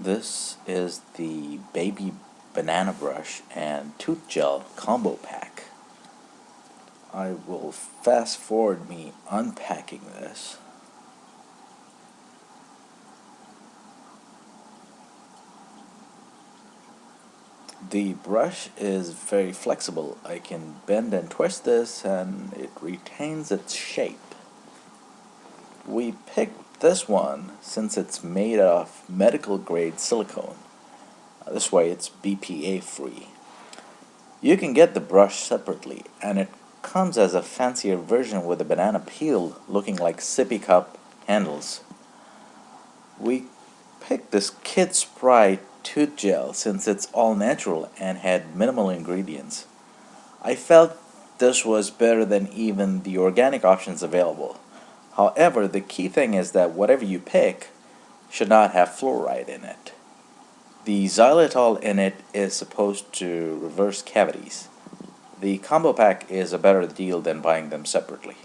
This is the Baby Banana Brush and Tooth Gel Combo Pack. I will fast forward me unpacking this. The brush is very flexible. I can bend and twist this and it retains its shape. We picked this one since it's made of medical grade silicone. Uh, this way it's BPA free. You can get the brush separately and it comes as a fancier version with a banana peel looking like sippy cup handles. We picked this Kid Spry tooth gel since it's all natural and had minimal ingredients. I felt this was better than even the organic options available. However, the key thing is that whatever you pick should not have fluoride in it. The xylitol in it is supposed to reverse cavities. The combo pack is a better deal than buying them separately.